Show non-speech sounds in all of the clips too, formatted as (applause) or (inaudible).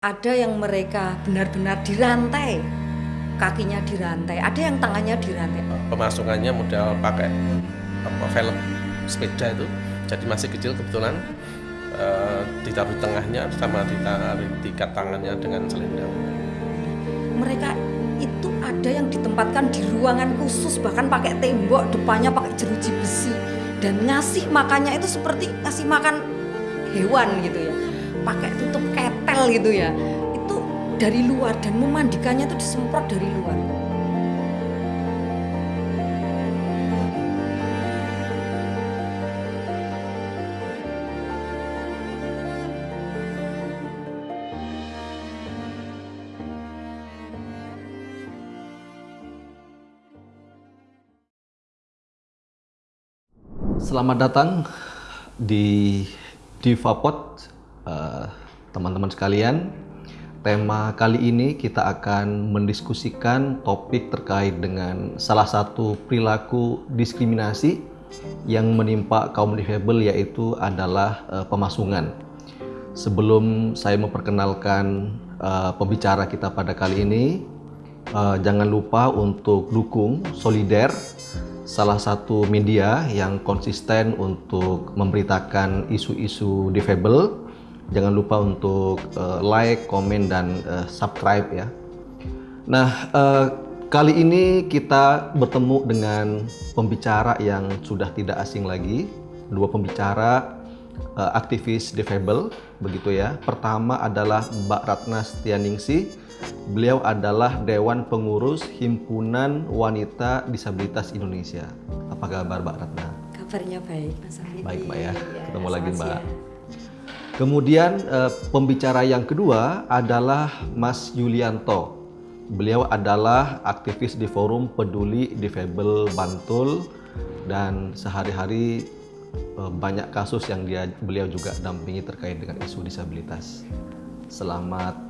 Ada yang mereka benar-benar dirantai, kakinya dirantai, ada yang tangannya dirantai. Pemasungannya modal pakai apa velg sepeda itu, jadi masih kecil kebetulan uh, ditaruh di tengahnya sama ditaruh diikat tangannya dengan selendang. Mereka itu ada yang ditempatkan di ruangan khusus bahkan pakai tembok depannya pakai jeruji besi dan ngasih makannya itu seperti ngasih makan hewan gitu ya pakai tutup gitu ya itu dari luar dan memandikannya itu disemprot dari luar. Selamat datang di Divapod Eh, teman-teman sekalian. Tema kali ini kita akan mendiskusikan topik terkait dengan salah satu perilaku diskriminasi yang menimpa kaum difabel yaitu adalah uh, pemasungan. Sebelum saya memperkenalkan uh, pembicara kita pada kali ini, uh, jangan lupa untuk dukung solider salah satu media yang konsisten untuk memberitakan isu-isu difabel Jangan lupa untuk uh, like, komen, dan uh, subscribe ya. Nah, uh, kali ini kita bertemu dengan pembicara yang sudah tidak asing lagi. Dua pembicara uh, aktivis defable, begitu ya. Pertama adalah Mbak Ratna Setianingsi. Beliau adalah Dewan Pengurus Himpunan Wanita Disabilitas Indonesia. Apa kabar Mbak Ratna? Kabarnya baik, Mas Afidi. Baik, Mbak ya. Ketemu ya, lagi, Mbak. Ya. Kemudian uh, pembicara yang kedua adalah Mas Yulianto. Beliau adalah aktivis di Forum Peduli Difabel Bantul dan sehari-hari uh, banyak kasus yang dia beliau juga dampingi terkait dengan isu disabilitas. Selamat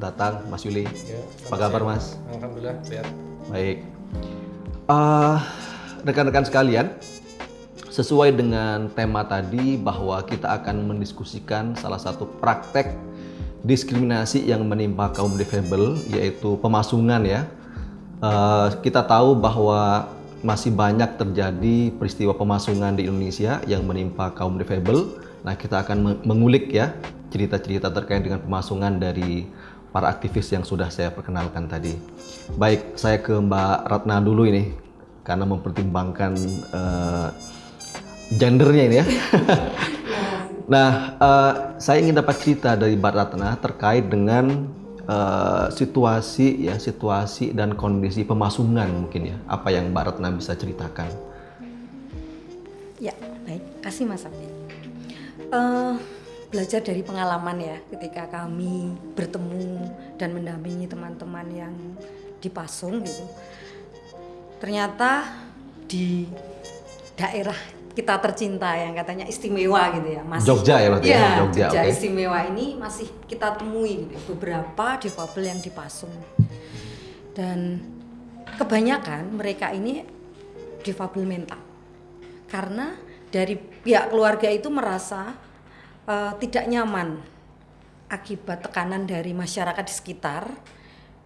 datang Mas Yuli. Ya, Apa kabar Mas? Alhamdulillah sehat. Baik. Uh, rekan-rekan sekalian, Sesuai dengan tema tadi bahwa kita akan mendiskusikan salah satu praktek diskriminasi yang menimpa kaum difabel yaitu pemasungan ya. Uh, kita tahu bahwa masih banyak terjadi peristiwa pemasungan di Indonesia yang menimpa kaum difabel. Nah, kita akan mengulik ya cerita-cerita terkait dengan pemasungan dari para aktivis yang sudah saya perkenalkan tadi. Baik, saya ke Mbak Ratna dulu ini karena mempertimbangkan uh, gendernya ini ya. (laughs) nah, uh, saya ingin dapat cerita dari Mbak Ratna terkait dengan uh, situasi ya, situasi dan kondisi pemasungan mungkin ya. Apa yang Mbak Ratna bisa ceritakan? Ya, baik. Kasih Mas Abdi. Uh, belajar dari pengalaman ya ketika kami bertemu dan mendampingi teman-teman yang dipasung gitu. Ternyata di daerah kita tercinta yang katanya istimewa gitu ya masih Jogja ya berarti ya, ya Jogja, Jogja okay. istimewa ini masih kita temui gitu beberapa difabel yang dipasung dan kebanyakan mereka ini difabel mental karena dari pihak keluarga itu merasa uh, tidak nyaman akibat tekanan dari masyarakat di sekitar.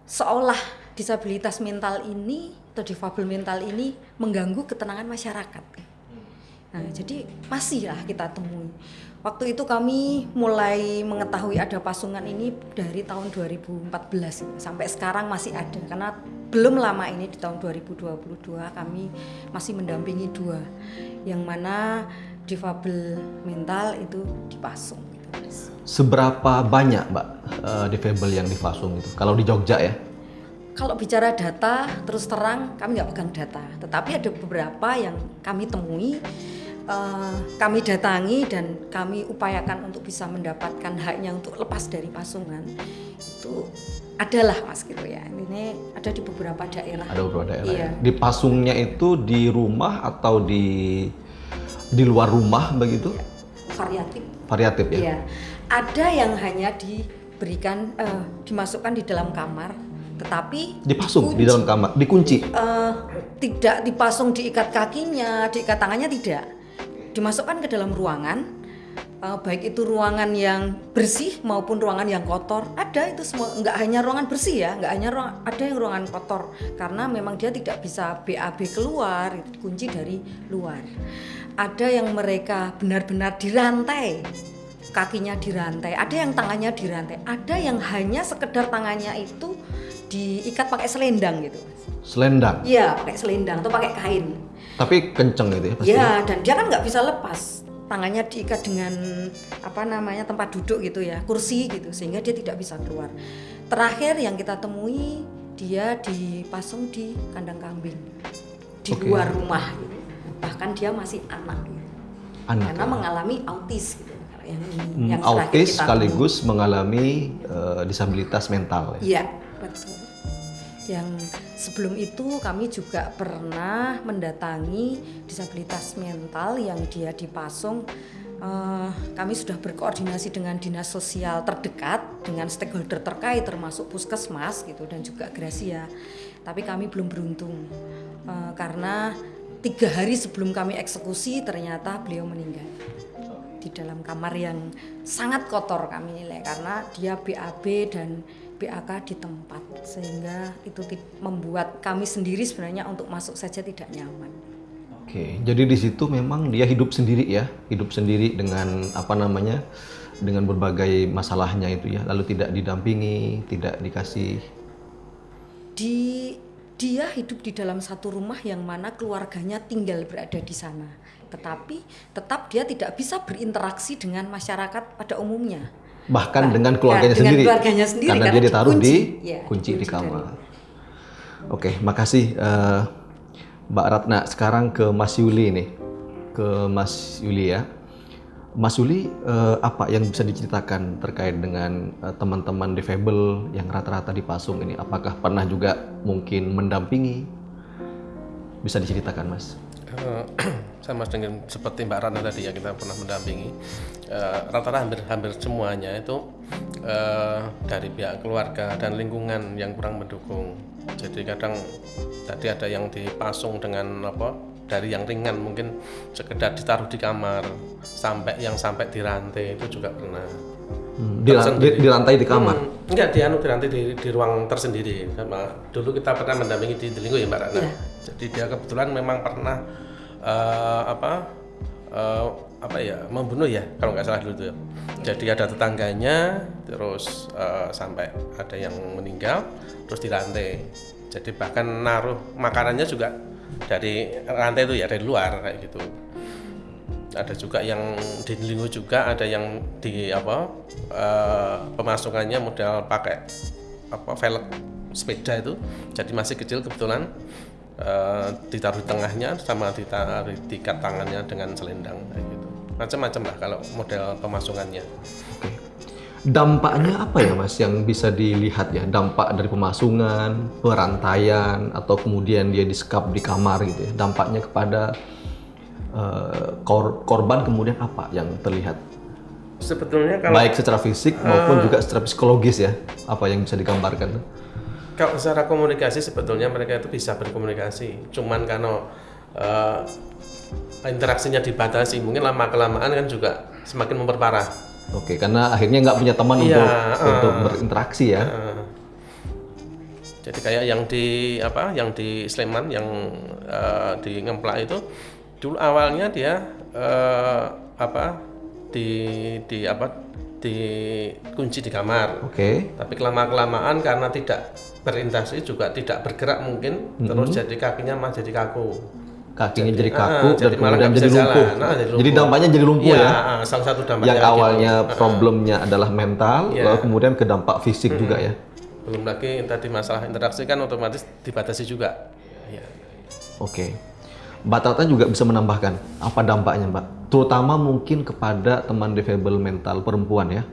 Seolah disabilitas mental ini atau difabel mental ini mengganggu ketenangan masyarakat Nah, jadi masih lah kita temui. Waktu itu kami mulai mengetahui ada pasungan ini dari tahun 2014 sampai sekarang masih ada karena belum lama ini di tahun 2022 kami masih mendampingi dua yang mana difabel mental itu dipasung. Seberapa banyak mbak uh, difabel yang dipasung itu? Kalau di Jogja ya? Kalau bicara data, terus terang kami nggak pegang data, tetapi ada beberapa yang kami temui uh, kami datangi dan kami upayakan untuk bisa mendapatkan haknya untuk lepas dari pasungan itu adalah mas gitu ya ini ada di beberapa daerah ada beberapa daerah iya. ya. di pasungnya itu di rumah atau di di luar rumah begitu iya. variatif variatif ya iya. ada yang hanya diberikan uh, dimasukkan di dalam kamar tetapi dipasung dikunci. di dalam kamar dikunci uh, tidak dipasung diikat kakinya diikat tangannya tidak dimasukkan ke dalam ruangan uh, baik itu ruangan yang bersih maupun ruangan yang kotor. Ada itu semua nggak hanya ruangan bersih ya nggak hanya ruang ada yang ruangan kotor karena memang dia tidak bisa BAB keluar kunci dari luar. Ada yang mereka benar-benar dirantai kakinya dirantai ada yang tangannya dirantai ada yang hanya sekedar tangannya itu diikat pakai selendang gitu. Selendang. iya pakai selendang atau pakai kain Tapi kenceng gitu ya pasti. Ya, dan dia kan nggak bisa lepas. Tangannya diikat dengan apa namanya tempat duduk gitu ya, kursi gitu, sehingga dia tidak bisa keluar. Terakhir yang kita temui dia dipasung di kandang kambing di Oke. luar rumah. Gitu. Bahkan dia masih anak, gitu. Anak. karena mengalami autis gitu. Yang, Hmm, yang autis temui. sekaligus mengalami eh, disabilitas mental ya. Iya, betul. Yang sebelum itu kami juga pernah mendatangi disabilitas mental yang dia dipasung. Eh, kami sudah berkoordinasi dengan dinas sosial terdekat, dengan stakeholder terkait termasuk puskesmas gitu dan juga Gracia. Tapi kami belum beruntung Eh, karena tiga hari sebelum kami eksekusi ternyata beliau meninggal di dalam kamar yang sangat kotor kami nilai karena dia BAB dan BAK di tempat sehingga itu membuat kami sendiri sebenarnya untuk masuk saja tidak nyaman. Oke, jadi di situ memang dia hidup sendiri ya, hidup sendiri dengan apa namanya, dengan berbagai masalahnya itu ya, lalu tidak didampingi, tidak dikasih. Di dia hidup di dalam satu rumah yang mana keluarganya tinggal berada di sana. Tetapi tetap dia tidak bisa berinteraksi dengan masyarakat pada umumnya. Bahkan Bahkan dengan keluarganya dengan sendiri, keluarganya sendiri, karena, karena dia ditaruh dikunci. di Ya, kunci di kamar. Oke, makasih eh, Mbak Ratna. Sekarang ke Mas Yuli nih, ke Mas Yuli ya. Mas Yuli, eh, apa yang bisa diceritakan terkait dengan eh, teman-teman difabel yang rata-rata dipasung ini? Apakah pernah juga mungkin mendampingi? Bisa diceritakan, Mas? Eh, (clears throat) sama dengan seperti Mbak Rana tadi ya kita pernah mendampingi eh, rata-rata hampir hampir semuanya itu eh, dari pihak keluarga dan lingkungan yang kurang mendukung. Jadi kadang tadi ada yang dipasung dengan apa dari yang ringan mungkin sekedar ditaruh di kamar sampai yang sampai dirantai itu juga pernah. Hmm, di, di, di lantai di kamar. Hmm, enggak, di anu di nanti di, di ruang tersendiri. Sama dulu kita pernah mendampingi di Delinggo ya Mbak Ratna. Iya. Jadi dia kebetulan memang pernah eh, apa eh, apa ya membunuh ya kalau nggak salah dulu tuh. ya. Jadi ada tetangganya, terus eh, sampai ada yang meninggal, terus dirantai. Jadi bahkan naruh makanannya juga dari rantai itu ya dari luar kayak gitu ada juga yang di Linggo juga ada yang di apa eh, pemasukannya modal pakai apa velg sepeda itu jadi masih kecil kebetulan eh, ditaruh di tengahnya sama ditaruh diikat tangannya dengan selendang kayak gitu macam-macam lah kalau model pemasukannya Oke. Dampaknya apa ya Mas yang bisa dilihat ya? Dampak dari pemasungan, perantaian, atau kemudian dia disekap di kamar gitu ya. Dampaknya kepada eh, kor- korban kemudian apa yang terlihat? sebetulnya kalau Baik secara fisik maupun juga secara psikologis ya. Apa yang bisa digambarkan? Kalau secara komunikasi sebetulnya mereka itu bisa berkomunikasi, cuman karena eh, interaksinya dibatasi, mungkin lama kelamaan kan juga semakin memperparah. Oke, karena akhirnya nggak punya teman Iya, untuk eh. untuk berinteraksi ya. Eh, jadi kayak yang di apa, yang di Sleman, yang eh, di Ngemplak itu dulu awalnya dia eh, apa di di apa dikunci di kamar. Oke. Tapi kelama kelamaan karena tidak berinteraksi juga tidak bergerak mungkin, terus jadi kakinya mah jadi kaku. Kakinya jadi ah, kaku dan jadi malah kemudian jadi lumpuh. jalan. Nah, jadi Jadi lumpuh. dampaknya jadi lumpuh Iya, ya. ah, salah satu dampaknya Yang gitu. awalnya Ah, problemnya adalah mental, Iya. lalu kemudian ke dampak fisik juga ya. belum lagi tadi masalah interaksi kan otomatis dibatasi juga. Iya. Oke. Mbak Tata juga bisa menambahkan apa dampaknya, Mbak? Terutama mungkin kepada teman difabel mental perempuan ya.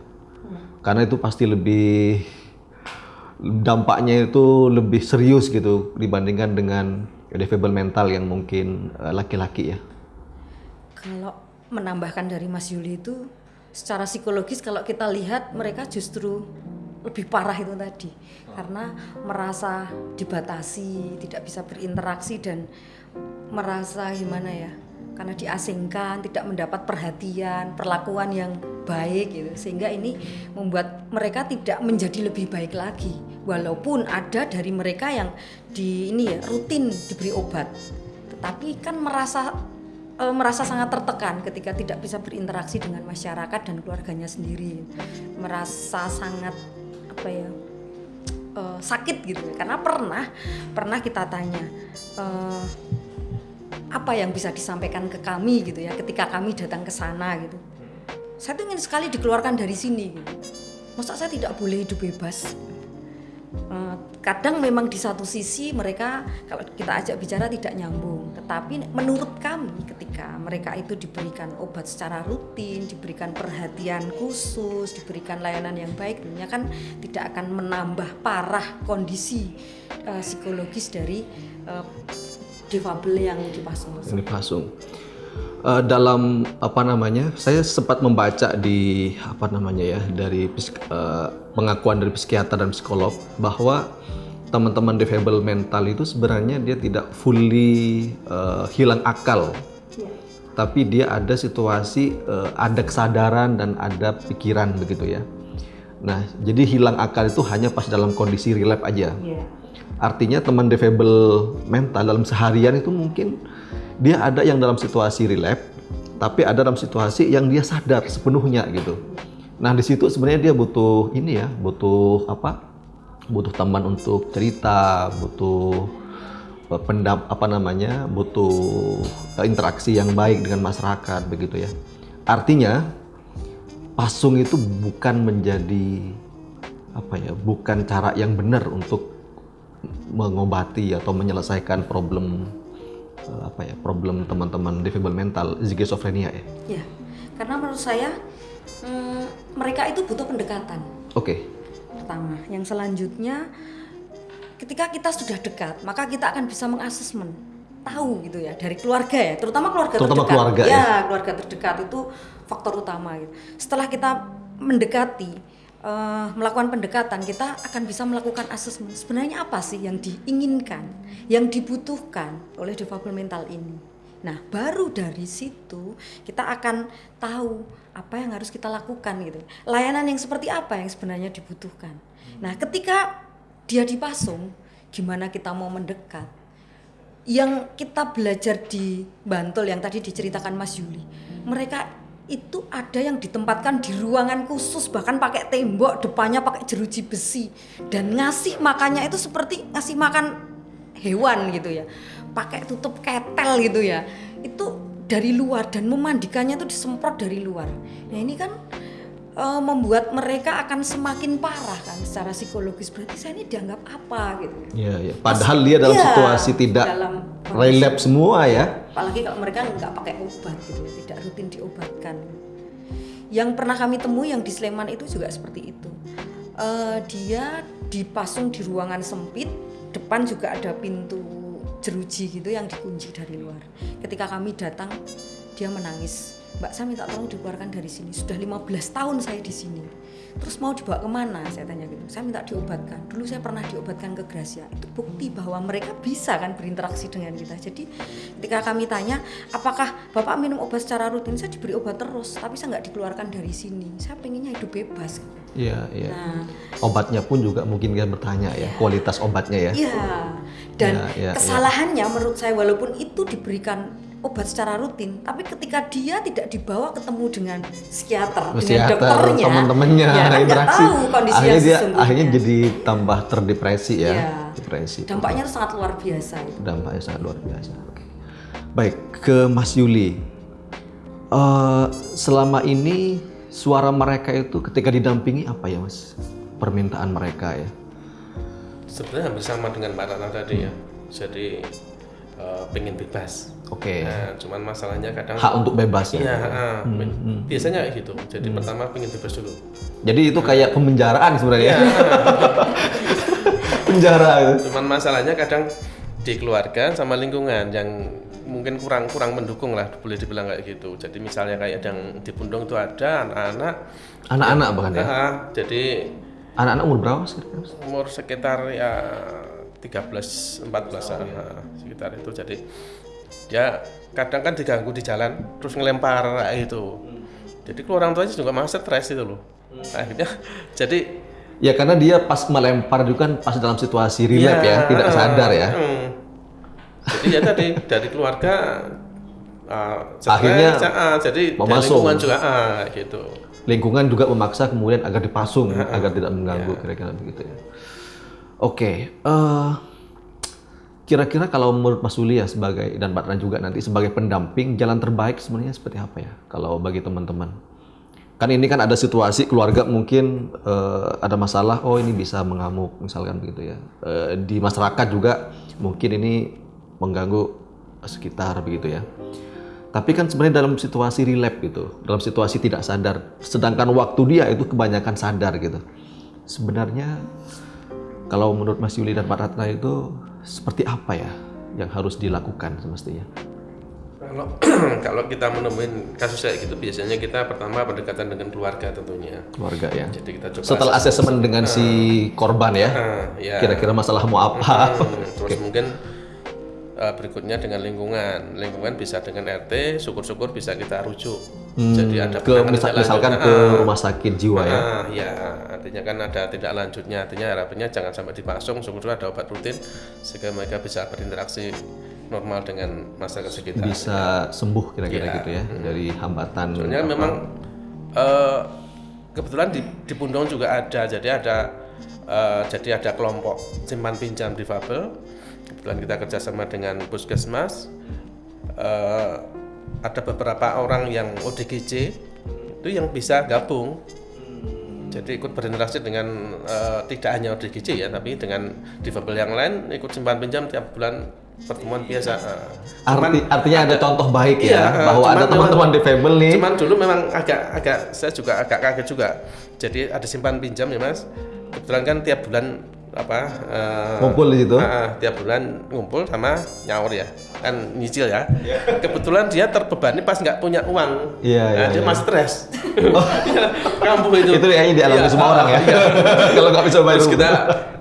Karena itu pasti lebih dampaknya itu lebih serius gitu dibandingkan dengan difabel mental yang mungkin eh, laki-laki ya. Kalau menambahkan dari Mas Yuli itu secara psikologis kalau kita lihat mereka justru lebih parah itu tadi karena merasa dibatasi, tidak bisa berinteraksi dan merasa gimana ya? karena diasingkan, tidak mendapat perhatian, perlakuan yang baik gitu. Sehingga ini membuat mereka tidak menjadi lebih baik lagi. Walaupun ada dari mereka yang di ini ya rutin diberi obat. Tetapi kan merasa e, merasa sangat tertekan ketika tidak bisa berinteraksi dengan masyarakat dan keluarganya sendiri. Merasa sangat apa ya? e, sakit gitu karena pernah pernah kita tanya e, apa yang bisa disampaikan ke kami gitu ya ketika kami datang ke sana gitu. Saya tuh ingin sekali dikeluarkan dari sini gitu. Masa saya tidak boleh hidup bebas? Eh, kadang memang di satu sisi mereka kalau kita ajak bicara tidak nyambung. Tetapi menurut kami ketika mereka itu diberikan obat secara rutin diberikan perhatian khusus diberikan layanan yang baik tentunya kan tidak akan menambah parah kondisi uh, psikologis dari uh, difabel yang dipasung Yang dipasung. Eh, dalam apa namanya? Saya sempat membaca di apa namanya ya dari eh, pengakuan dari psikiater dan psikolog bahwa teman-teman difabel mental itu sebenarnya dia tidak fully eh, hilang akal. Tapi dia ada situasi eh, ada kesadaran dan ada pikiran begitu ya. Nah, jadi hilang akal itu hanya pas dalam kondisi relapse aja. Iya. Artinya teman defable mental dalam seharian itu mungkin dia ada yang dalam situasi relapse, tapi ada dalam situasi yang dia sadar sepenuhnya gitu. Nah di situ sebenarnya dia butuh ini ya, butuh apa? Butuh teman untuk cerita, butuh eh, pendap apa namanya, butuh eh, interaksi yang baik dengan masyarakat begitu ya. Artinya pasung itu bukan menjadi apa ya, bukan cara yang benar untuk mengobati atau menyelesaikan problem eh, apa ya problem teman-teman defable mental schizophrenia ya. Ya, karena menurut saya mm, mereka itu butuh pendekatan. Oke. Pertama, yang selanjutnya ketika kita sudah dekat, maka kita akan bisa mengasesmen tahu gitu ya dari keluarga ya, terutama keluarga Terutama terdekat. keluarga ya, ya. keluarga terdekat itu faktor utama gitu. Setelah kita mendekati eh, melakukan pendekatan, kita akan bisa melakukan asesmen. Sebenarnya apa sih yang diinginkan, yang dibutuhkan oleh difabel mental ini? Nah, baru dari situ kita akan tahu apa yang harus kita lakukan gitu. Layanan yang seperti apa yang sebenarnya dibutuhkan. Nah, ketika dia dipasung, gimana kita mau mendekat? Yang kita belajar di Bantul yang tadi diceritakan Mas Yuli, mereka itu ada yang ditempatkan di ruangan khusus bahkan pakai tembok depannya pakai jeruji besi. Dan ngasih makannya itu seperti ngasih makan hewan gitu ya. Pakai tutup ketel gitu ya. Itu dari luar dan memandikannya itu disemprot dari luar. Nah ini kan eh, membuat mereka akan semakin parah kan secara psikologis. Berarti saya ini dianggap apa gitu Iya, ya. Padahal dia dalam Iya, situasi tidak dalam relapse semua ya. apalagi kalau mereka nggak pakai obat gitu tidak rutin diobatkan. Yang pernah kami temui yang di Sleman itu juga seperti itu. Eh, dia dipasung di ruangan sempit, depan juga ada pintu jeruji gitu yang dikunci dari luar. Ketika kami datang, dia menangis. Mbak saya minta tolong dikeluarkan dari sini. Sudah 15 tahun saya di sini. Terus mau dibawa ke mana? Saya tanya gitu. Saya minta diobatkan. Dulu saya pernah diobatkan ke Gracia. Itu bukti bahwa mereka bisa kan berinteraksi dengan kita. Jadi ketika kami tanya, apakah bapak minum obat secara rutin? Saya diberi obat terus, tapi saya nggak dikeluarkan dari sini. Saya pengennya hidup bebas. Iya, iya. Nah, Obatnya pun juga mungkin dia bertanya ya, kualitas obatnya ya. Iya. Dan Ya, ya, ya. kesalahannya menurut saya walaupun itu diberikan obat secara rutin, tapi ketika dia tidak dibawa ketemu dengan psikiater, dengan Psikiater, dokternya, teman-temannya, ya kan nggak interaksi. tahu kondisi akhirnya yang dia akhirnya jadi tambah terdepresi ya. Iya. Depresi. dampaknya itu sangat luar biasa. Itu. dampaknya sangat luar biasa. Baik, ke Mas Yuli. Eh, selama ini suara mereka itu ketika didampingi apa ya, Mas? Permintaan mereka ya. Sebenarnya hampir sama dengan Mbak Rana tadi ya. Jadi eh, pengen bebas. Oke. Nah, cuman masalahnya kadang Hak untuk bebas ya. Iya, ah, biasanya kayak gitu. Jadi pertama pengen bebas dulu. Jadi itu kayak pemenjaraan sebenarnya. (laughs) Penjara itu. Cuman masalahnya kadang dikeluarkan sama lingkungan yang mungkin kurang kurang mendukung lah boleh dibilang kayak gitu. Jadi misalnya kayak yang di Pundung itu ada anak-anak Anak-anak bahkan ya. jadi Anak-anak umur berapa Mas? umur sekitar ya 13 14 ah, sekitar itu jadi dia kadang kan diganggu di jalan terus ngelempar kayak itu jadi orang tuanya juga malah stres itu loh akhirnya (laughs) jadi Ya karena dia pas melempar juga kan pas dalam situasi relap ya, tidak sadar ya. hmm. jadi ya tadi dari keluarga uh, stres, Akhirnya ah, jadi dari memasung. lingkungan juga ah, gitu Lingkungan juga memaksa kemudian agar dipasung agar tidak mengganggu Iya. kira-kira begitu ya. Oke, eh, kira-kira kalau menurut Mas Uli ya sebagai dan Mbak juga nanti sebagai pendamping jalan terbaik sebenarnya seperti apa ya kalau bagi teman-teman? Kan ini kan ada situasi keluarga mungkin eh, ada masalah, oh ini bisa mengamuk misalkan begitu ya. Eh, di masyarakat juga mungkin ini mengganggu sekitar begitu ya. Tapi kan sebenarnya dalam situasi relap gitu, dalam situasi tidak sadar, sedangkan waktu dia itu kebanyakan sadar gitu. Sebenarnya kalau menurut Mas Yuli dan Pak Ratna itu seperti apa ya yang harus dilakukan semestinya? Kalau (clears throat) kalau kita menemuin kasus kayak gitu biasanya kita pertama pendekatan dengan keluarga tentunya. Keluarga ya. Jadi kita coba Setelah asesmen dengan si korban ya, Ah, ya. kira-kira masalah mau apa? Hmm, (laughs) terus mungkin uh, berikutnya dengan lingkungan. Lingkungan bisa dengan RT, syukur-syukur bisa kita rujuk. Jadi ada ke misal- misalkan lanjut. ke Ah, rumah sakit jiwa ya. ah, ya, artinya kan ada tindak lanjutnya. Artinya harapannya jangan sampai dipasung, syukur-syukur ada obat rutin sehingga mereka bisa berinteraksi normal dengan masyarakat sekitar. Bisa sembuh kira-kira Iya. gitu ya dari hambatan. Soalnya memang eh, kebetulan di, di Pundong juga ada, jadi ada eh, jadi ada kelompok simpan pinjam difabel. Kebetulan kita kerjasama dengan puskesmas. Eh, ada beberapa orang yang ODGJ itu yang bisa gabung. Jadi ikut berinteraksi dengan eh, tidak hanya ODGJ ya, tapi dengan difabel yang lain ikut simpan pinjam tiap bulan pertemuan biasa. Eh, cuman- Arti, artinya ada contoh baik Iya, ya bahwa ada teman-teman difabel nih. Cuman dulu memang agak agak saya juga agak kaget juga. Jadi ada simpan pinjam ya mas. Kebetulan kan tiap bulan apa eh, Ngumpul di situ. ah, tiap bulan ngumpul sama nyaur ya kan nyicil ya. Kebetulan dia terbebani pas nggak punya uang. Iya, Nah, iya, dia iya. masih stres. (laughs) (laughs) Kambuh itu. Itu kayaknya dialami Iya, semua ah, orang ya. iya. (laughs) Kalau nggak bisa bayar. Terus kita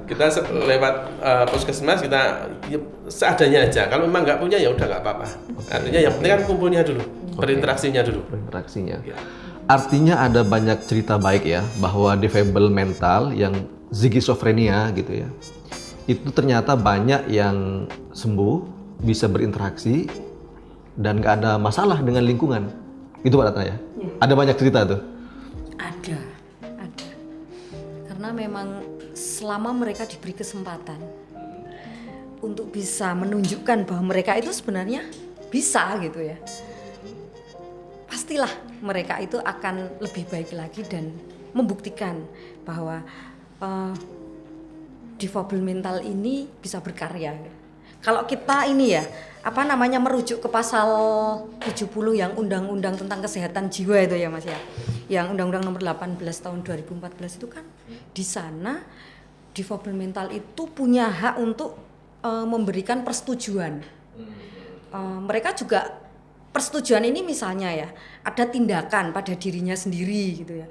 kita lewat uh, puskesmas kita ya, seadanya aja. Kalau memang nggak punya ya udah nggak apa-apa. Artinya yang penting kan kumpulnya dulu, berinteraksinya dulu. berinteraksinya. Iya. Artinya ada banyak cerita baik ya bahwa difabel mental yang zigizofrenia gitu ya. Itu ternyata banyak yang sembuh, bisa berinteraksi dan nggak ada masalah dengan lingkungan. Itu Pak Ratna ya? Ada banyak cerita tuh. Ada, ada. Karena memang selama mereka diberi kesempatan untuk bisa menunjukkan bahwa mereka itu sebenarnya bisa gitu ya. Pastilah mereka itu akan lebih baik lagi dan membuktikan bahwa eh, difabel mental ini bisa berkarya. Kalau kita ini ya, apa namanya merujuk ke pasal 70 yang undang-undang tentang kesehatan jiwa itu ya Mas ya. Yang undang-undang nomor 18 tahun 2014 itu kan di sana difabel mental itu punya hak untuk eh, memberikan persetujuan. Eh, mereka juga persetujuan ini misalnya ya ada tindakan pada dirinya sendiri gitu ya.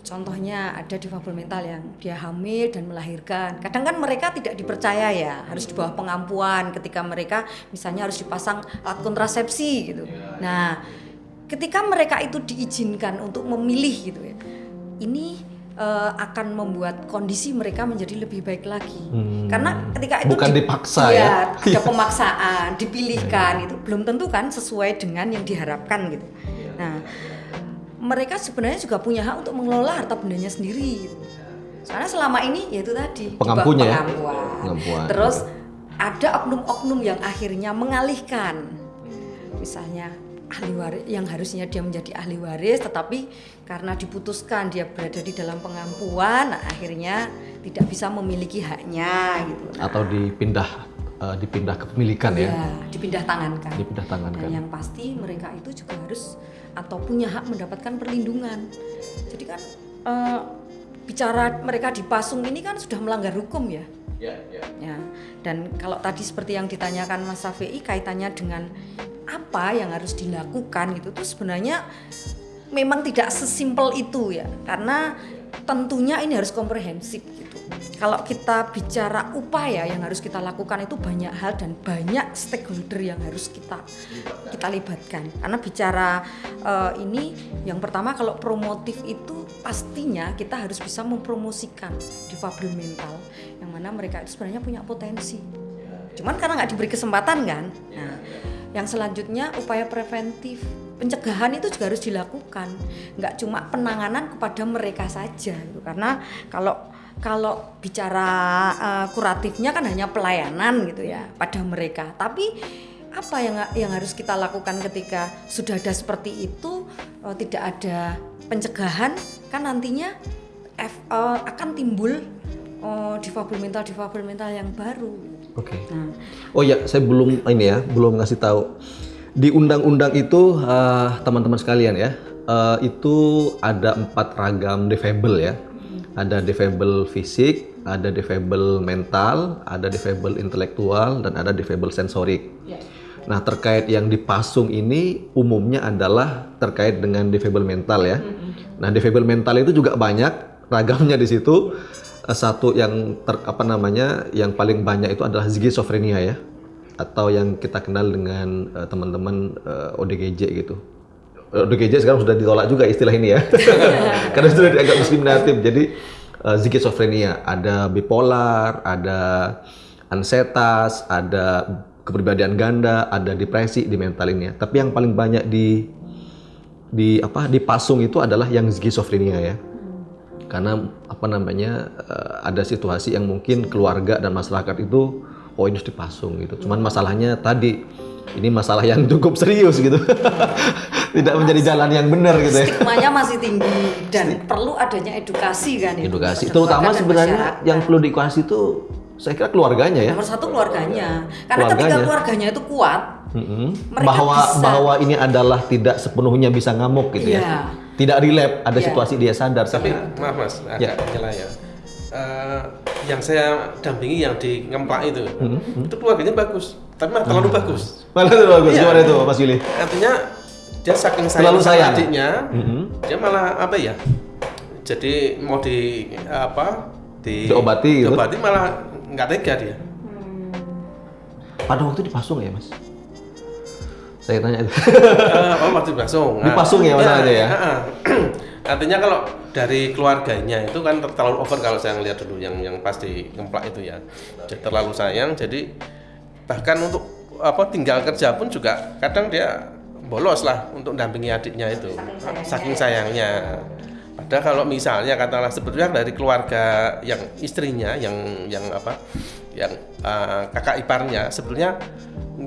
Contohnya ada difabel mental yang dia hamil dan melahirkan. Kadang kan mereka tidak dipercaya ya harus di bawah pengampuan ketika mereka misalnya harus dipasang alat kontrasepsi gitu. Nah ketika mereka itu diizinkan untuk memilih gitu ya ini eh, akan membuat kondisi mereka menjadi lebih baik lagi karena ketika itu Bukan di- dipaksa Iya, ya. ada (laughs) pemaksaan, dipilihkan itu belum tentu kan sesuai dengan yang diharapkan gitu. Nah, mereka sebenarnya juga punya hak untuk mengelola harta bendanya sendiri. Gitu. Karena selama ini yaitu tadi Pengampunya ya? pengampuan. Pengampuan. Terus ada oknum-oknum yang akhirnya mengalihkan, misalnya ahli waris yang harusnya dia menjadi ahli waris, tetapi karena diputuskan dia berada di dalam pengampuan, nah, akhirnya tidak bisa memiliki haknya gitu. Nah, Atau dipindah eh, dipindah kepemilikan ya. Ya, dipindah tangankan. Dipindah tangankan. Dan yang pasti mereka itu juga harus atau punya hak mendapatkan perlindungan. Jadi kan eh, bicara mereka dipasung ini kan sudah melanggar hukum ya. Ya, ya. Ya. Dan kalau tadi seperti yang ditanyakan Mas Safei kaitannya dengan apa yang harus dilakukan itu tuh sebenarnya memang tidak sesimpel itu ya. Karena tentunya ini harus komprehensif gitu. kalau kita bicara upaya yang harus kita lakukan itu banyak hal dan banyak stakeholder yang harus kita kita libatkan. Karena bicara uh, ini yang pertama kalau promotif itu pastinya kita harus bisa mempromosikan difabel mental yang mana mereka itu sebenarnya punya potensi. Cuman karena nggak diberi kesempatan kan. Nah, yang selanjutnya upaya preventif pencegahan itu juga harus dilakukan nggak cuma penanganan kepada mereka saja gitu. karena kalau kalau bicara uh, kuratifnya kan hanya pelayanan gitu ya pada mereka tapi apa yang yang harus kita lakukan ketika sudah ada seperti itu uh, tidak ada pencegahan kan nantinya uh, akan timbul uh, difabel mental difabel mental yang baru. Oke. Okay. Nah. Oh ya, saya belum ini ya, belum ngasih tahu di undang-undang itu teman-teman uh, sekalian ya, uh, itu ada empat ragam defable ya. Ada defable fisik, ada defable mental, ada defable intelektual, dan ada defable sensorik. Yeah. Nah terkait yang dipasung ini umumnya adalah terkait dengan defable mental ya. Mm -hmm. Nah defable mental itu juga banyak ragamnya di situ. Eh, satu yang ter, apa namanya yang paling banyak itu adalah skizofrenia ya atau yang kita kenal dengan uh, teman-teman uh, eh, ODGJ gitu. ODGJ sekarang sudah ditolak juga istilah ini ya, (laughs) karena sudah dianggap diskriminatif. Jadi uh, skizofrenia, ada bipolar, ada ansetas, ada kepribadian ganda, ada depresi di mental ini ya. Tapi yang paling banyak di di apa dipasung itu adalah yang skizofrenia ya. Karena apa namanya uh, ada situasi yang mungkin keluarga dan masyarakat itu oh ini harus dipasung gitu. Cuman masalahnya tadi ini masalah yang cukup serius gitu. (laughs) Tidak menjadi jalan yang benar gitu ya. Stigmanya masih tinggi dan perlu adanya edukasi kan Edukasi. Terutama sebenarnya masyarakat. yang perlu diedukasi itu saya kira keluarganya ya. Nomor satu keluarganya. Karena keluarganya. ketika keluarganya itu kuat, mm -hmm. bahwa bisa. bahwa ini adalah tidak sepenuhnya bisa ngamuk gitu yeah. ya. Iya. Tidak relap, ada yeah. situasi dia sadar. Tapi maaf mas, agak ya. ya uh, yang saya dampingi yang di ngemplak itu, hmm. itu keluarganya bagus, tapi malah terlalu hmm. bagus. Malah terlalu bagus, iya. gimana itu Mas Yuli? Artinya dia saking sayang terlalu sayang adiknya, hmm. dia malah apa ya? Jadi mau di apa? Di diobati, gitu? diobati malah nggak tega dia. Pada waktu dipasung ya Mas? Saya tanya itu. uh, oh waktu dipasung. Dipasung ya masalahnya ya. ya. (clears throat) Artinya kalau dari keluarganya itu kan terlalu over kalau saya ngelihat dulu yang yang pasti ngemplak itu ya. Jadi terlalu sayang jadi bahkan untuk apa tinggal kerja pun juga kadang dia bolos lah untuk dampingi adiknya itu saking sayangnya. Padahal kalau misalnya katakanlah sebetulnya dari keluarga yang istrinya yang yang apa yang uh, kakak iparnya sebetulnya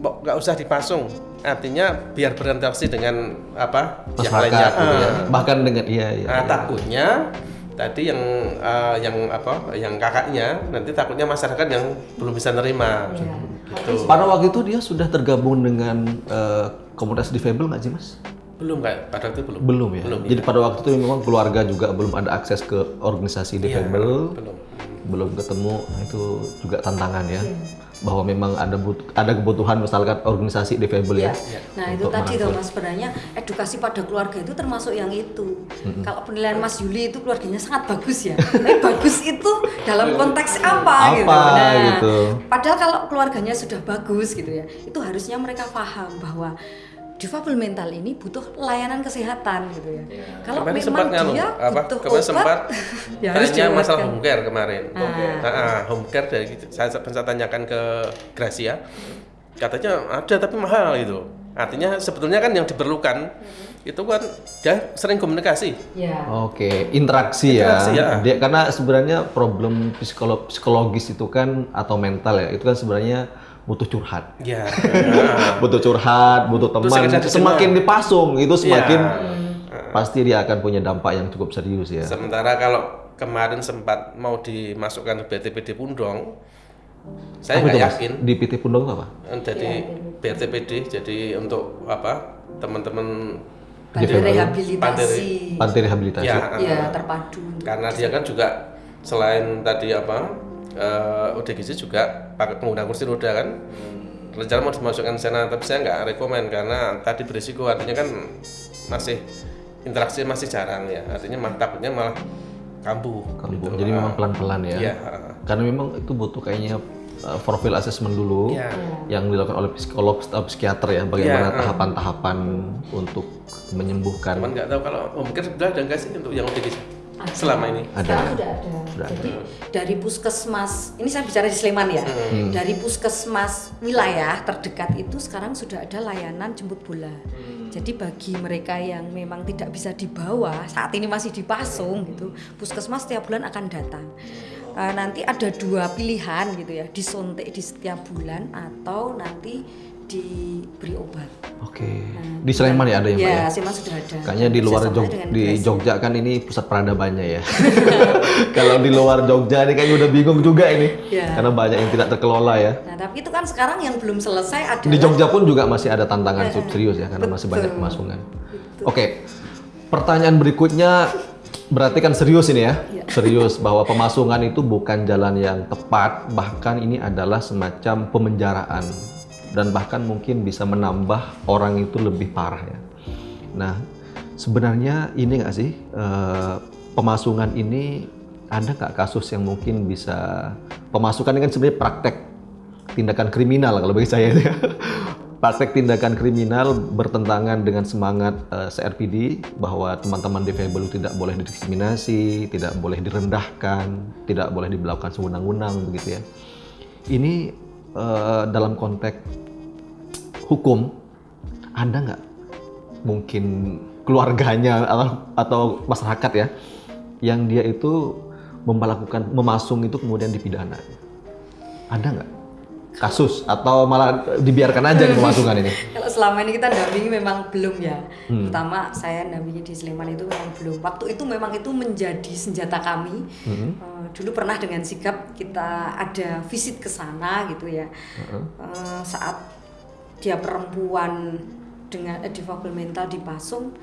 nggak usah dipasung. Artinya biar berinteraksi dengan apa Masyarakat, yang lainnya. gitu ya. Ah. bahkan dengan iya, iya, nah, iya. takutnya tadi yang uh, yang apa yang kakaknya nanti takutnya masyarakat yang belum bisa nerima. Iya. gitu. pada waktu itu dia sudah tergabung dengan uh, komunitas difabel nggak sih mas? Belum kayak pada waktu itu belum. Belum ya? Belum, jadi ya. pada waktu itu memang keluarga juga belum ada akses ke organisasi difabel. iya, belum. Belum ketemu. Itu juga tantangan ya. Hmm bahwa memang ada but, ada kebutuhan misalkan organisasi difabel ya. ya. Nah itu tadi dong mas sebenarnya edukasi pada keluarga itu termasuk yang itu. Mm-hmm. Kalau penilaian Mas Yuli itu keluarganya sangat bagus ya. Tapi bagus itu dalam konteks apa, apa gitu. Nah, gitu. Padahal kalau keluarganya sudah bagus gitu ya, itu harusnya mereka paham bahwa difabel mental ini butuh layanan kesehatan gitu ya. ya. Kalau memang sempat dia apa, butuh obat, sempat (laughs) ya harus masalah home care kemarin. Ah. Nah, ah, home care dari saya, saya tanyakan ke Gracia, katanya ada tapi mahal gitu. Artinya sebetulnya kan yang diperlukan hmm. itu kan dia sering komunikasi. Ya. Oke, interaksi, ya. interaksi ya. ya. Dia karena sebenarnya problem psikologis itu kan atau mental ya, itu kan sebenarnya butuh curhat. Ya. (laughs) butuh curhat, butuh teman. Semakin dipasung itu semakin ya. pasti dia akan punya dampak yang cukup serius ya. Sementara kalau kemarin sempat mau dimasukkan ke BTPD Pundong, saya nggak yakin. Di PT Pundong apa? Jadi ya, BTPD, jadi untuk apa teman-teman panti rehabilitasi. Panti rehabilitasi. Ya, ya terpadu. Karena dia kan juga selain tadi apa uh, eh, ODGJ juga pakai pengguna kursi roda kan hmm. rencana mau dimasukkan sana tapi saya nggak rekomend karena tadi berisiko artinya kan masih interaksi masih jarang ya artinya takutnya malah kambuh. kambuh. gitu. Jadi Ah, memang pelan-pelan ya. Iya. ah. Karena memang itu butuh kayaknya uh, profil assessment dulu Iya. yang dilakukan oleh psikolog atau psikiater ya bagaimana Iya, uh. tahapan-tahapan untuk menyembuhkan. Cuman nggak tahu kalau oh, mungkin sudah ada nggak sih untuk yang ODGJ selama ini? Ada. Sekarang sudah ada. Sudah Jadi dari puskesmas, ini saya bicara di Sleman ya. Hmm. Dari puskesmas wilayah terdekat itu sekarang sudah ada layanan jemput bola. Hmm. Jadi bagi mereka yang memang tidak bisa dibawa, saat ini masih dipasung gitu, puskesmas setiap bulan akan datang. Eh, nanti ada dua pilihan gitu ya, disuntik di setiap bulan atau nanti diberi obat. Oke. Di Sleman ya ada ya, Mbak ya? Ya, Sleman sudah ada. Kayaknya di luar Jog di. Jogja kan ini pusat peradabannya ya. (laughs) Kalau di luar Jogja ini kayaknya udah bingung juga ini. Iya. Karena banyak yang tidak terkelola ya. Nah, tapi itu kan sekarang yang belum selesai adalah Di Jogja pun juga masih ada tantangan serius ya karena masih banyak pemasungan. Oke. Pertanyaan berikutnya berarti kan serius ini ya. Iya. Serius bahwa pemasungan itu bukan jalan yang tepat, bahkan ini adalah semacam pemenjaraan dan bahkan mungkin bisa menambah orang itu lebih parah ya. Nah, sebenarnya ini nggak sih eh, pemasungan ini ada nggak kasus yang mungkin bisa pemasukan ini kan sebenarnya praktek tindakan kriminal kalau bagi saya ya. (laughs) Praktek tindakan kriminal bertentangan dengan semangat eh, CRPD bahwa teman-teman difabel itu tidak boleh didiskriminasi, tidak boleh direndahkan, tidak boleh diberlakukan sewenang-wenang begitu ya. Ini eh, dalam konteks hukum ada nggak mungkin keluarganya atau, atau masyarakat ya yang dia itu melakukan memasung itu kemudian dipidana ada nggak kasus atau malah dibiarkan aja nih pemasungan ini (laughs) Kalau selama ini kita dampingi memang belum ya. Pertama saya dampingi di Sleman itu memang belum. Waktu itu memang itu menjadi senjata kami. Eh, dulu pernah dengan sigap kita ada visit ke sana gitu ya. Eh, saat dia perempuan dengan eh, difabel mental dipasung,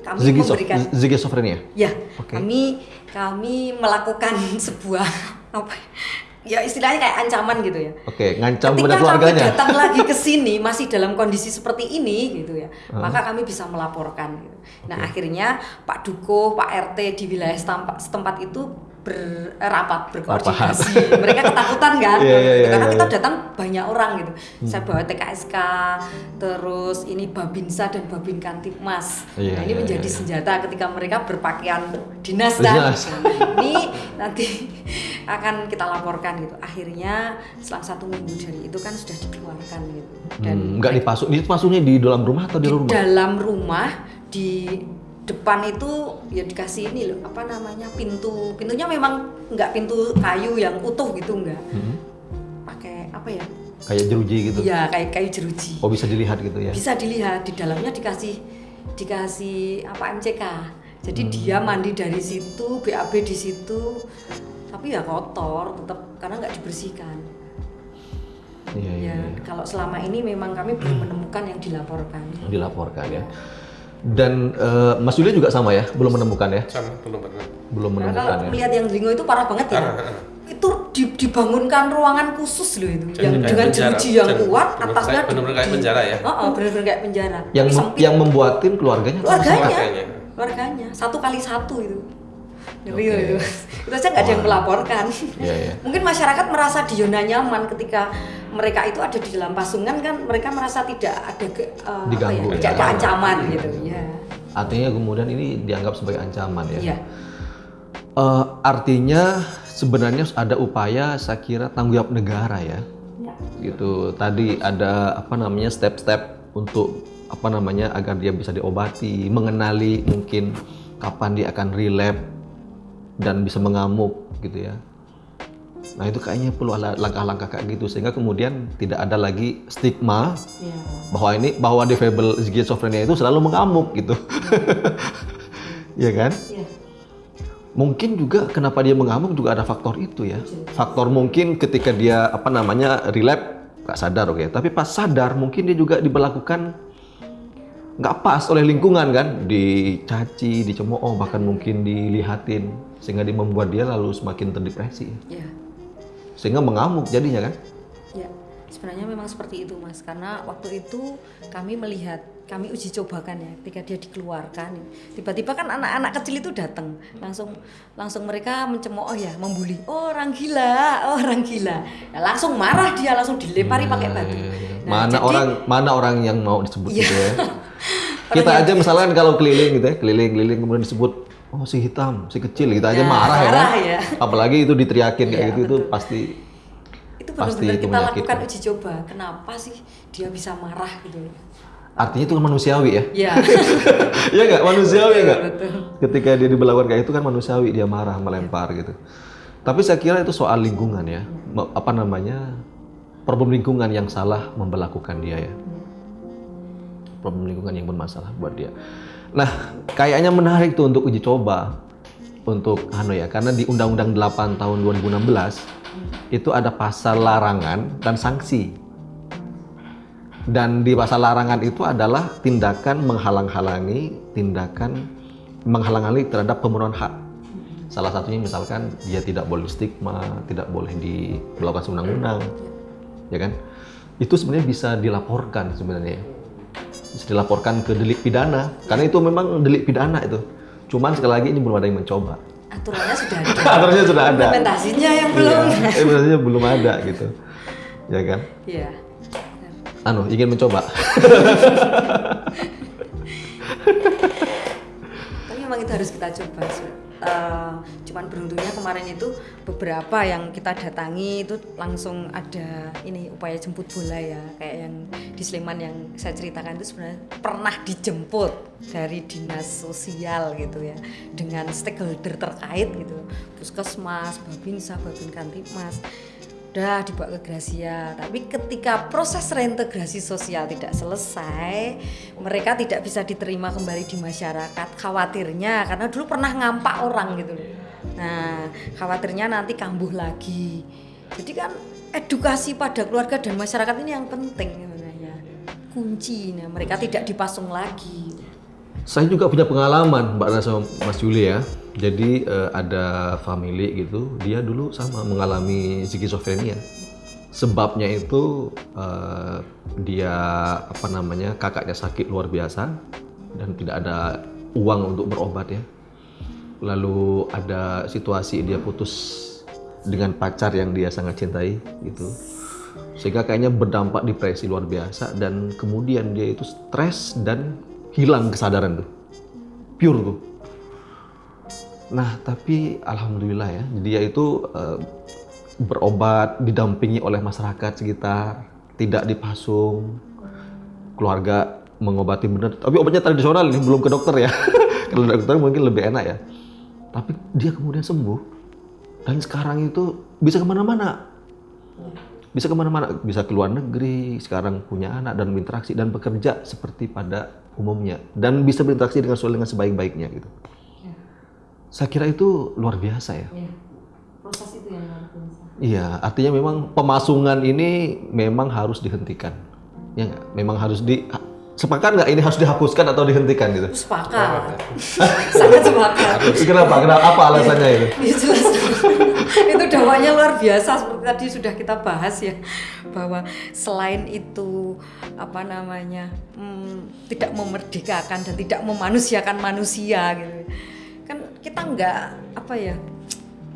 kami Zigisof- memberikan zigizofrenia Ya, Oke. kami kami melakukan (laughs) sebuah apa ya istilahnya kayak ancaman gitu ya. oke ngancam Ketika kepada kami keluarganya datang (laughs) lagi ke sini masih dalam kondisi seperti ini gitu ya, maka kami bisa melaporkan. Gitu. Nah akhirnya Pak Duko, Pak RT di wilayah setempat, setempat itu berapat berkoordinasi. (laughs) Mereka ketakutan kan, iya, gitu. iya, karena iya, kita iya. datang banyak orang gitu. Saya bawa TKSK, terus ini Babinsa dan Babin Kantipmas. Iya, nah ini iya, menjadi iya, iya. senjata ketika mereka berpakaian dinas kan. Dinas. ini nanti (laughs) akan kita laporkan gitu. Akhirnya selang satu minggu dari itu kan sudah dikeluarkan gitu. Dan Hmm, nggak dipasung dipasungnya di dalam rumah atau di di luar rumah dalam rumah di depan itu ya dikasih ini loh apa namanya pintu. Pintunya memang nggak pintu kayu yang utuh gitu nggak. Hmm. pakai apa ya? Kayak jeruji gitu? Iya kayak kayu jeruji. Oh bisa dilihat gitu ya? Bisa dilihat di dalamnya dikasih dikasih apa MCK jadi Hmm. dia mandi dari situ BAB di situ. Tapi ya kotor tetap karena nggak dibersihkan. Iya iya ya kalau selama ini memang kami belum menemukan yang dilaporkan. Dilaporkan ya dan eh, Mas Yuli juga sama ya belum menemukan ya Sama belum pernah. belum Nah, menemukan kalau ya melihat yang Dringo itu parah banget ya. Itu di- dibangunkan ruangan khusus loh itu, Jadi yang dengan jeruji yang Jadi kuat, bener- atasnya bener-bener kayak penjara ya? Oh, oh, bener-bener kayak penjara. yang Tapi yang membuatin keluarganya, Keluarganya. keluarganya, satu kali satu itu. Ngeri Oke. itu. (laughs) Itu aja nggak ada yang melaporkan. Iya, iya. (laughs) Mungkin masyarakat merasa di zona nyaman ketika mereka itu ada di dalam pasungan kan mereka merasa tidak ada ke, apa Diganggu ya, ya. tidak ada ancaman gitu ya. artinya kemudian ini dianggap sebagai ancaman ya Iya. Eh, artinya sebenarnya ada upaya saya kira tanggung jawab negara ya Ya. gitu tadi ada apa namanya step-step untuk apa namanya agar dia bisa diobati mengenali mungkin kapan dia akan relapse dan bisa mengamuk gitu ya. Nah itu kayaknya perlu langkah-langkah kayak gitu sehingga kemudian tidak ada lagi stigma Ya. bahwa ini bahwa difabel schizophrenia itu selalu mengamuk gitu. (laughs) Ya kan? Ya. Mungkin juga kenapa dia mengamuk juga ada faktor itu ya. Faktor mungkin ketika dia apa namanya relapse nggak sadar oke, tapi pas sadar mungkin dia juga diberlakukan nggak pas oleh lingkungan kan, dicaci, dicemooh, bahkan mungkin dilihatin sehingga dia membuat dia lalu semakin terdepresi. Ya. Sehingga mengamuk jadinya kan. Ya. Sebenarnya memang seperti itu mas, karena waktu itu kami melihat, kami uji cobakan ya, ketika dia dikeluarkan, tiba-tiba kan anak-anak kecil itu datang, langsung langsung mereka mencemooh ya, membuli, oh orang gila, oh orang gila, nah, langsung marah dia, langsung dilempari pakai batu. Nah, mana jadi- orang mana orang yang mau disebut Iya. gitu ya. (laughs) Kita aja misalkan kalau keliling gitu ya, keliling-keliling kemudian disebut oh si hitam, si kecil gitu aja Nah, marah ya kan. marah ya. Apalagi itu diteriakin kayak Iya, gitu itu pasti itu Pasti benar-benar itu kita lakukan uji coba, kenapa sih dia bisa marah gitu? artinya itu kan manusiawi ya. Ya, (laughs) Iya nggak manusiawi nggak? Ketika dia diberlakukan kayak itu kan manusiawi dia marah melempar gitu. Tapi saya kira itu soal lingkungan ya, Me- apa namanya problem lingkungan yang salah memperlakukan dia ya. Problem lingkungan yang bermasalah buat dia. Nah, kayaknya menarik tuh untuk uji coba untuk anu ya, karena di Undang-Undang 8 tahun 2016 itu ada pasal larangan dan sanksi dan di pasal larangan itu adalah tindakan menghalang-halangi, tindakan menghalang-halangi terhadap pemenuhan hak. Salah satunya misalkan dia tidak boleh stigma, tidak boleh dilakukan seundang-undang, ya kan? Itu sebenarnya bisa dilaporkan sebenarnya, bisa dilaporkan ke delik pidana, karena itu memang delik pidana itu. Cuman sekali lagi ini belum ada yang mencoba. Aturannya sudah (laughs) ada. Aturannya sudah ada. Implementasinya yang belum. Iya, implementasinya belum ada gitu, ya kan? Iya. Anu ingin mencoba. (laughs) Tapi memang itu harus kita coba. sih. Eh, cuman beruntungnya kemarin itu beberapa yang kita datangi itu langsung ada ini upaya jemput bola ya kayak yang di Sleman yang saya ceritakan itu sebenarnya pernah dijemput dari dinas sosial gitu ya dengan stakeholder terkait gitu. Puskesmas babinsa babin kantipmas udah dibawa ke Gracia tapi ketika proses reintegrasi sosial tidak selesai mereka tidak bisa diterima kembali di masyarakat. Khawatirnya karena dulu pernah ngampak orang gitu loh. Nah khawatirnya nanti kambuh lagi. Jadi kan edukasi pada keluarga dan masyarakat ini yang penting sebenarnya. Kunci nah mereka tidak dipasung lagi Saya juga punya pengalaman Mbak sama Mas Juli ya. Jadi eh, ada family gitu, dia dulu sama mengalami skizofrenia. Sebabnya itu eh, dia apa namanya kakaknya sakit luar biasa dan tidak ada uang untuk berobat ya. Lalu ada situasi dia putus dengan pacar yang dia sangat cintai gitu. Sehingga kayaknya berdampak depresi luar biasa dan kemudian dia itu stres dan hilang kesadaran tuh. Pure tuh. Nah, tapi alhamdulillah ya, dia itu eh, berobat didampingi oleh masyarakat sekitar, tidak dipasung. Keluarga mengobati benar, tapi obatnya tradisional ini belum ke dokter ya. (laughs) Kalau dokter mungkin lebih enak ya. Tapi dia kemudian sembuh dan sekarang itu bisa ke mana-mana bisa ke mana-mana, bisa ke luar negeri, sekarang punya anak dan berinteraksi dan bekerja seperti pada umumnya dan bisa berinteraksi dengan sosial dengan sebaik-baiknya gitu. Saya kira itu luar biasa ya. proses itu yang luar biasa Iya, artinya memang pemasungan ini memang harus dihentikan. Ya nggak? Memang harus di sepakat nggak ini harus dihapuskan atau dihentikan gitu? sepakat sangat sepakat Kenapa? Kenapa? Apa alasannya itu? Ya, jelas (laughs) itu dakwanya luar biasa seperti tadi sudah kita bahas ya bahwa selain itu apa namanya hmm, tidak memerdekakan dan tidak memanusiakan manusia gitu. Kan kita nggak apa ya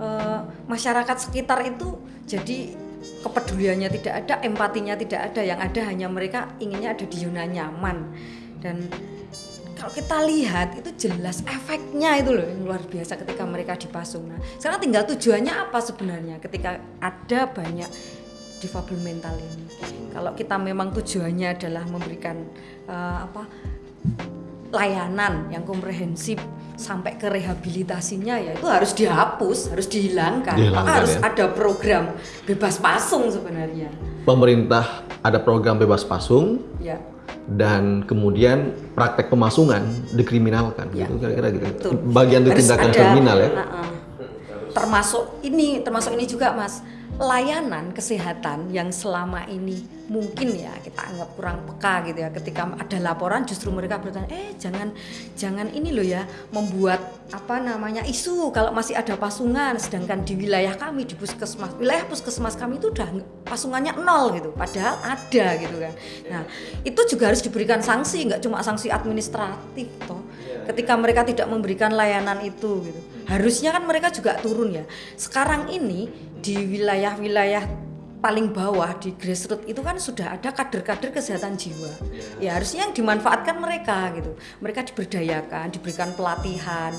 eh, masyarakat sekitar itu jadi kepeduliannya tidak ada empatinya tidak ada. Yang ada hanya mereka inginnya ada di zona nyaman. Dan kalau kita lihat itu jelas efeknya itu loh yang luar biasa ketika mereka dipasung. Nah, sekarang tinggal tujuannya apa sebenarnya ketika ada banyak difabel mental ini. Kalau kita memang tujuannya adalah memberikan eh, apa layanan yang komprehensif sampai ke rehabilitasinya ya itu harus dihapus, harus dihilangkan. Dihilangkan, Maka harus ya. ada program bebas pasung sebenarnya. Pemerintah ada program bebas pasung Ya. dan kemudian praktek pemasungan dikriminalkan Ya. gitu kira-kira gitu. Betul. Bagian dari tindakan kriminal ya. Nah, eh, termasuk ini termasuk ini juga mas layanan kesehatan yang selama ini mungkin ya kita anggap kurang peka gitu ya ketika ada laporan justru mereka bertanya eh jangan jangan ini loh ya membuat apa namanya isu kalau masih ada pasungan sedangkan di wilayah kami di puskesmas wilayah puskesmas kami itu udah pasungannya nol gitu padahal ada gitu kan. Nah itu juga harus diberikan sanksi nggak cuma sanksi administratif toh ketika mereka tidak memberikan layanan itu gitu. Harusnya kan mereka juga turun ya. Sekarang ini di wilayah-wilayah paling bawah di grassroots itu kan sudah ada kader-kader kesehatan jiwa. Ya harusnya yang dimanfaatkan mereka gitu. Mereka diberdayakan, diberikan pelatihan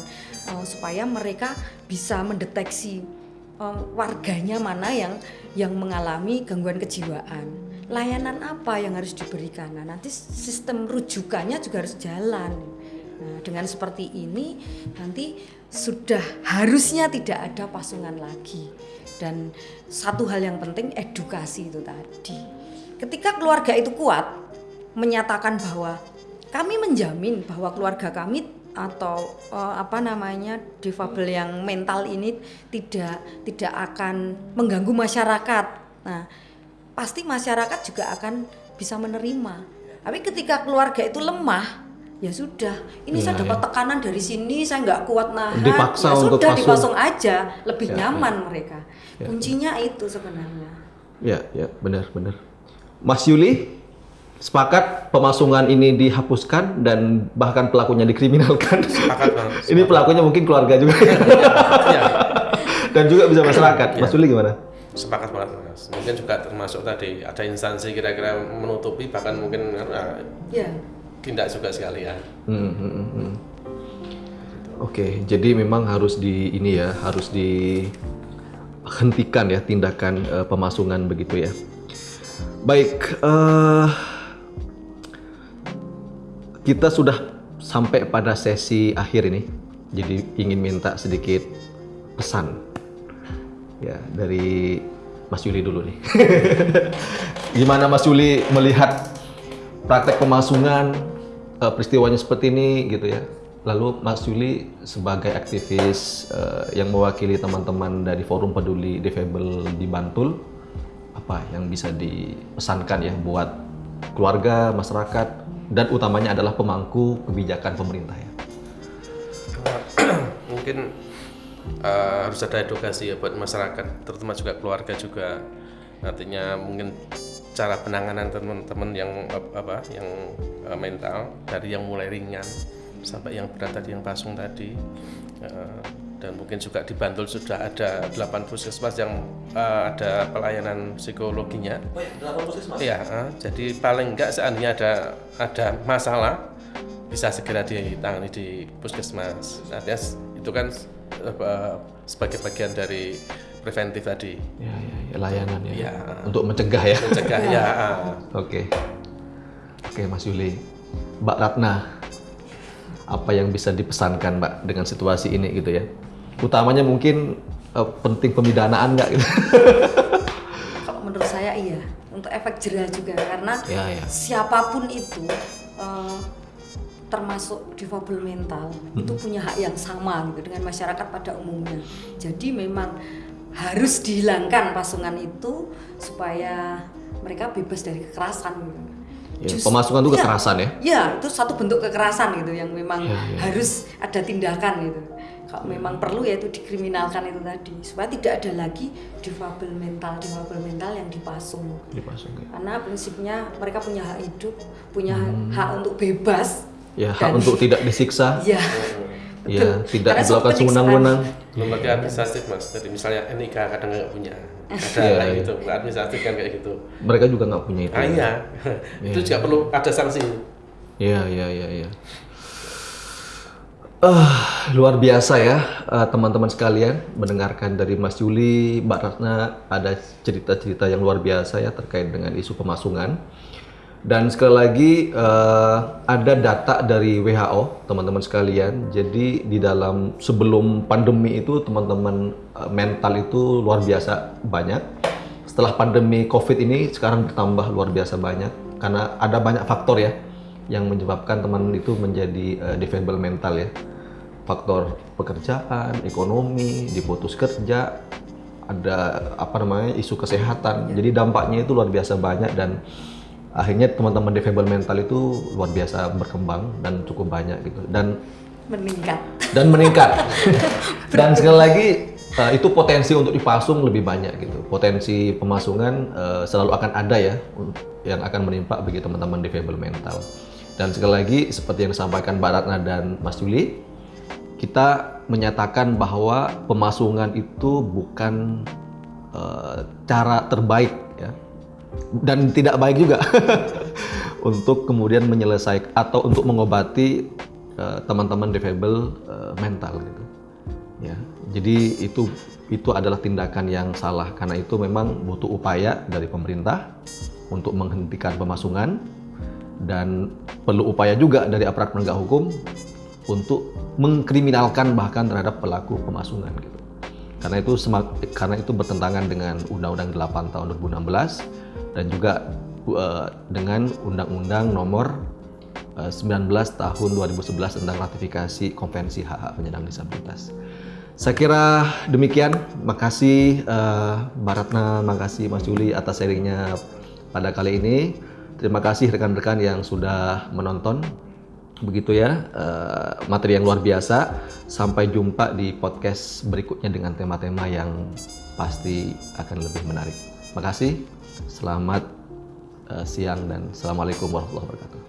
uh, supaya mereka bisa mendeteksi uh, warganya mana yang yang mengalami gangguan kejiwaan. Layanan apa yang harus diberikan? Nah, nanti sistem rujukannya juga harus jalan. Nah, dengan seperti ini nanti sudah harusnya tidak ada pasungan lagi dan satu hal yang penting edukasi itu tadi. Ketika keluarga itu kuat menyatakan bahwa kami menjamin bahwa keluarga kami atau uh, apa namanya difabel yang mental ini tidak tidak akan mengganggu masyarakat. Nah, pasti masyarakat juga akan bisa menerima. Tapi ketika keluarga itu lemah, ya sudah ini ya, saya dapat ya. tekanan dari sini saya nggak kuat nahan Dipaksa ya untuk sudah pasung. dipasung aja lebih ya, nyaman ya. mereka ya. kuncinya itu sebenarnya ya ya benar benar Mas Yuli sepakat pemasungan ini dihapuskan dan bahkan pelakunya dikriminalkan sepakat (laughs) ini pelakunya mungkin keluarga juga (laughs) ya. dan juga bisa masyarakat ya. Mas Yuli gimana sepakat banget mas mungkin juga termasuk tadi ada instansi kira-kira menutupi bahkan mungkin ya tindak juga sekalian. Hmm, hmm, hmm. hmm. Oke, okay, jadi memang harus di ini ya, harus dihentikan ya tindakan uh, pemasungan begitu ya. Baik, uh, kita sudah sampai pada sesi akhir ini, jadi ingin minta sedikit pesan ya dari Mas Yuli dulu nih. (laughs) Gimana Mas Yuli melihat praktek pemasungan uh, peristiwanya seperti ini gitu ya. Lalu Mas Yuli sebagai aktivis uh, yang mewakili teman-teman dari Forum Peduli Defable di Bantul, apa yang bisa dipesankan ya buat keluarga, masyarakat, dan utamanya adalah pemangku kebijakan pemerintah ya? (clears throat) Mungkin uh, harus ada edukasi ya buat masyarakat, terutama juga keluarga juga. Nantinya mungkin cara penanganan teman-teman yang apa yang uh, mental dari yang mulai ringan sampai yang berat tadi yang pasung tadi uh, dan mungkin juga di Bantul sudah ada 8 puskesmas yang uh, ada pelayanan psikologinya. Oh ya, 8 puskesmas. Iya, uh, jadi paling enggak seandainya ada ada masalah bisa segera ditangani di puskesmas. Artinya itu kan uh, sebagai bagian dari preventif tadi. Ya, ya, ya layanan ya. ya. Untuk mencegah ya. Mencegah ya. (laughs) Oke. Oke, Mas Yuli. Mbak Ratna, apa yang bisa dipesankan Mbak dengan situasi ini gitu ya? Utamanya mungkin uh, penting pemidanaan nggak gitu? (laughs) Kalau menurut saya iya, untuk efek jerah juga karena ya, ya. siapa pun itu uh, termasuk difabel mental hmm. itu punya hak yang sama gitu dengan masyarakat pada umumnya. Jadi memang harus dihilangkan pasungan itu supaya mereka bebas dari kekerasan gitu. Ya, Just, pemasukan itu ya, kekerasan ya? Ya, itu satu bentuk kekerasan gitu yang memang ya, ya. harus ada tindakan gitu. Kalau ya. memang perlu ya itu dikriminalkan itu tadi supaya tidak ada lagi difabel mental, difabel mental yang dipasung. Dipasung. Ya. Karena prinsipnya mereka punya hak hidup, punya hmm. hak untuk bebas. Ya, hak untuk tidak disiksa. Ya. Ya, tidak dilakukan sewenang-wenang. Belum lagi administratif mas. Jadi misalnya NIK kadang nggak punya. Ada yeah, kayak gitu, administratif kan kayak gitu. Mereka juga nggak punya itu. Ah, iya, (laughs) itu juga perlu ada sanksi. Iya, iya, iya, iya. Uh, luar biasa ya uh, teman-teman sekalian mendengarkan dari Mas Juli, Mbak Ratna ada cerita-cerita yang luar biasa ya terkait dengan isu pemasungan. Dan sekali lagi uh, ada data dari WHO, teman-teman sekalian. Jadi di dalam sebelum pandemi itu teman-teman uh, mental itu luar biasa banyak. Setelah pandemi COVID ini sekarang bertambah luar biasa banyak karena ada banyak faktor ya yang menyebabkan teman itu menjadi uh, defensible mental ya. Faktor pekerjaan, ekonomi, diputus kerja, ada apa namanya isu kesehatan. Jadi dampaknya itu luar biasa banyak dan akhirnya teman-teman defable mental itu luar biasa berkembang dan cukup banyak gitu. Dan meningkat. Dan meningkat. (laughs) Dan sekali lagi uh, itu potensi untuk dipasung lebih banyak gitu. Potensi pemasungan uh, selalu akan ada ya yang akan menimpa bagi teman-teman defable mental. Dan sekali lagi seperti yang disampaikan Mbak Ratna dan Mas Juli kita menyatakan bahwa pemasungan itu bukan uh, cara terbaik dan tidak baik juga. (laughs) Untuk kemudian menyelesaikan atau untuk mengobati eh, teman-teman uh, defable uh, mental gitu. Ya jadi itu itu adalah tindakan yang salah. Karena itu memang butuh upaya dari pemerintah untuk menghentikan pemasungan dan perlu upaya juga dari aparat penegak hukum untuk mengkriminalkan bahkan terhadap pelaku pemasungan gitu karena itu karena itu bertentangan dengan Undang-Undang 8 tahun 2016 dan juga uh, dengan Undang-Undang Nomor uh, 19 Tahun 2011 tentang ratifikasi Konvensi Hak-Hak Penyandang Disabilitas. Saya kira demikian. Makasih uh, Mbak Ratna, makasih Mas Juli atas sharingnya pada kali ini. Terima kasih rekan-rekan yang sudah menonton begitu ya eh, materi yang luar biasa. Sampai jumpa di podcast berikutnya dengan tema-tema yang pasti akan lebih menarik. Terima kasih selamat eh, siang dan assalamualaikum warahmatullahi wabarakatuh.